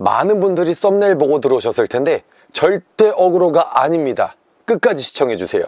많은 분들이 썸네일 보고 들어오셨을 텐데 절대 어그로가 아닙니다. 끝까지 시청해주세요.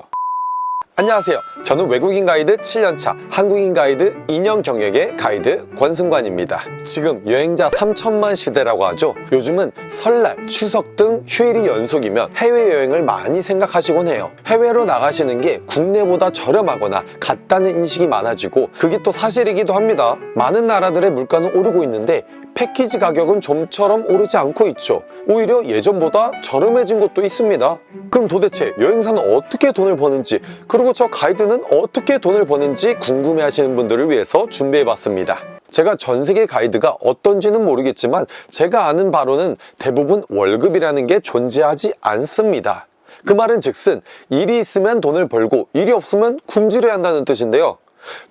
안녕하세요. 저는 외국인 가이드 7년차 한국인 가이드 2년 경력의 가이드 권승관입니다. 지금 여행자 3천만 시대라고 하죠. 요즘은 설날, 추석 등 휴일이 연속이면 해외여행을 많이 생각하시곤 해요. 해외로 나가시는 게 국내보다 저렴하거나 같다는 인식이 많아지고 그게 또 사실이기도 합니다. 많은 나라들의 물가는 오르고 있는데 패키지 가격은 좀처럼 오르지 않고 있죠. 오히려 예전보다 저렴해진 곳도 있습니다. 그럼 도대체 여행사는 어떻게 돈을 버는지 그리고 저 가이드는 어떻게 돈을 버는지 궁금해하시는 분들을 위해서 준비해봤습니다. 제가 전 세계 가이드가 어떤지는 모르겠지만 제가 아는 바로는 대부분 월급이라는 게 존재하지 않습니다. 그 말은 즉슨 일이 있으면 돈을 벌고 일이 없으면 굶주려야 한다는 뜻인데요.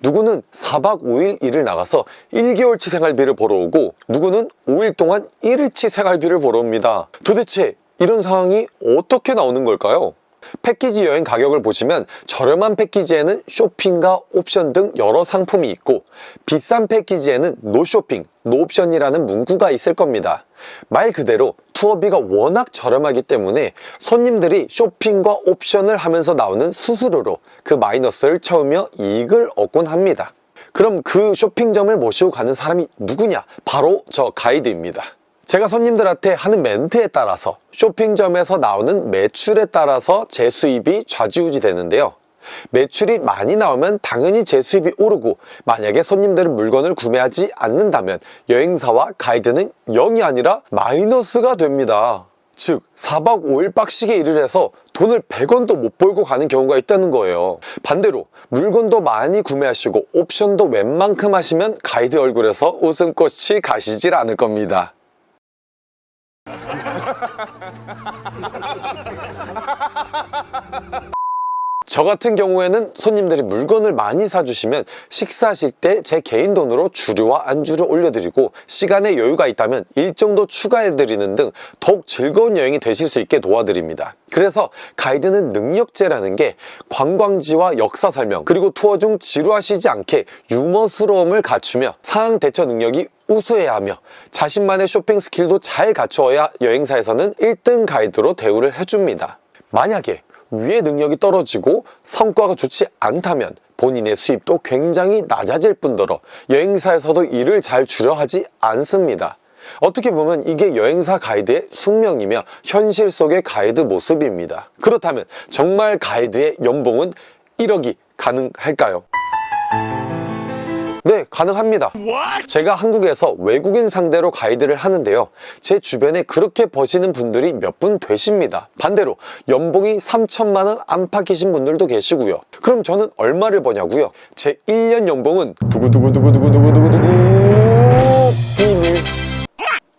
누구는 4박 5일 일을 나가서 1개월치 생활비를 벌어오고 누구는 5일 동안 1일치 생활비를 벌어옵니다. 도대체 이런 상황이 어떻게 나오는 걸까요? 패키지 여행 가격을 보시면 저렴한 패키지에는 쇼핑과 옵션 등 여러 상품이 있고 비싼 패키지에는 노쇼핑, 노옵션이라는 문구가 있을 겁니다. 말 그대로 투어비가 워낙 저렴하기 때문에 손님들이 쇼핑과 옵션을 하면서 나오는 수수료로 그 마이너스를 채우며 이익을 얻곤 합니다. 그럼 그 쇼핑점을 모시고 가는 사람이 누구냐? 바로 저 가이드입니다. 제가 손님들한테 하는 멘트에 따라서 쇼핑점에서 나오는 매출에 따라서 제 수입이 좌지우지 되는데요. 매출이 많이 나오면 당연히 제 수입이 오르고 만약에 손님들은 물건을 구매하지 않는다면 여행사와 가이드는 0이 아니라 마이너스가 됩니다. 즉 4박 5일 빡시게 일을 해서 돈을 100원도 못 벌고 가는 경우가 있다는 거예요 반대로 물건도 많이 구매하시고 옵션도 웬만큼 하시면 가이드 얼굴에서 웃음꽃이 가시질 않을 겁니다 저 같은 경우에는 손님들이 물건을 많이 사주시면 식사하실 때 제 개인 돈으로 주류와 안주를 올려드리고 시간에 여유가 있다면 일정도 추가해드리는 등 더욱 즐거운 여행이 되실 수 있게 도와드립니다. 그래서 가이드는 능력제라는 게 관광지와 역사 설명 그리고 투어 중 지루하시지 않게 유머스러움을 갖추며 상황 대처 능력이 우수해야 하며 자신만의 쇼핑 스킬도 잘 갖추어야 여행사에서는 1등 가이드로 대우를 해줍니다. 만약에 위의 능력이 떨어지고 성과가 좋지 않다면 본인의 수입도 굉장히 낮아질 뿐더러 여행사에서도 일을 잘 주려 하지 않습니다. 어떻게 보면 이게 여행사 가이드의 숙명이며 현실 속의 가이드 모습입니다. 그렇다면 정말 가이드의 연봉은 1억이 가능할까요? 네, 가능합니다. 제가 한국에서 외국인 상대로 가이드를 하는데요. 제 주변에 그렇게 버시는 분들이 몇 분 되십니다. 반대로 연봉이 3천만 원 안팎이신 분들도 계시고요. 그럼 저는 얼마를 버냐고요? 제 1년 연봉은 두구두구두구두구두구두구두구 비밀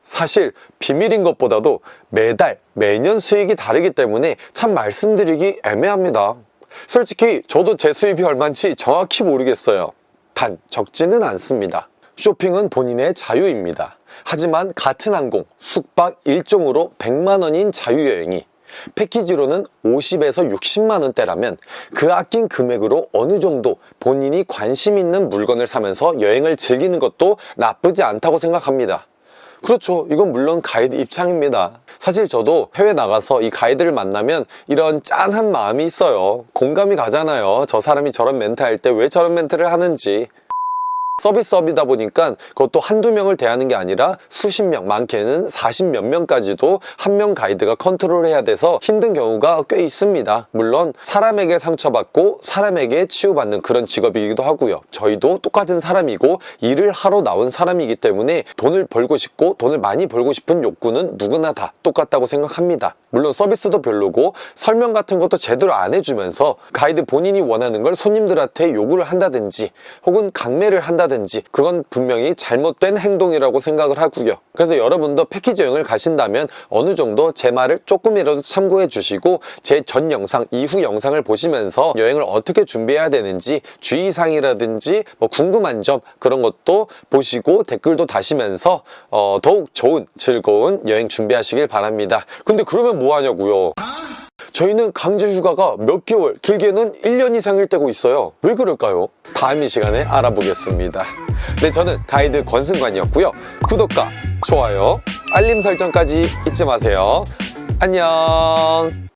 사실 비밀인 것보다도 매달 매년 수익이 다르기 때문에 참 말씀드리기 애매합니다. 솔직히 저도 제 수입이 얼마인지 정확히 모르겠어요. 단 적지는 않습니다. 쇼핑은 본인의 자유입니다. 하지만 같은 항공, 숙박 일정으로 100만원인 자유여행이 패키지로는 50에서 60만원대라면 그 아낀 금액으로 어느 정도 본인이 관심 있는 물건을 사면서 여행을 즐기는 것도 나쁘지 않다고 생각합니다. 그렇죠. 이건 물론 가이드 입장입니다. 사실 저도 해외 나가서 이 가이드를 만나면 이런 짠한 마음이 있어요. 공감이 가잖아요. 저 사람이 저런 멘트 할 때 왜 저런 멘트를 하는지. 서비스업이다 보니까 그것도 한두 명을 대하는 게 아니라 수십 명, 많게는 40 몇 명까지도 한 명 가이드가 컨트롤해야 돼서 힘든 경우가 꽤 있습니다. 물론 사람에게 상처받고 사람에게 치유받는 그런 직업이기도 하고요. 저희도 똑같은 사람이고 일을 하러 나온 사람이기 때문에 돈을 벌고 싶고 돈을 많이 벌고 싶은 욕구는 누구나 다 똑같다고 생각합니다. 물론 서비스도 별로고 설명 같은 것도 제대로 안 해주면서 가이드 본인이 원하는 걸 손님들한테 요구를 한다든지 혹은 강매를 한다든지 그건 분명히 잘못된 행동이라고 생각을 하고요. 그래서 여러분도 패키지 여행을 가신다면 어느 정도 제 말을 조금이라도 참고해 주시고 제 전 영상, 이후 영상을 보시면서 여행을 어떻게 준비해야 되는지 주의사항이라든지 뭐 궁금한 점 그런 것도 보시고 댓글도 다시면서 어, 더욱 좋은 즐거운 여행 준비하시길 바랍니다. 근데 그러면 뭐 하냐고요? 저희는 강제 휴가가 몇 개월, 길게는 1년 이상일 때고 있어요. 왜 그럴까요? 다음 이 시간에 알아보겠습니다. 네, 저는 가이드 권승관이었고요. 구독과 좋아요, 알림 설정까지 잊지 마세요. 안녕.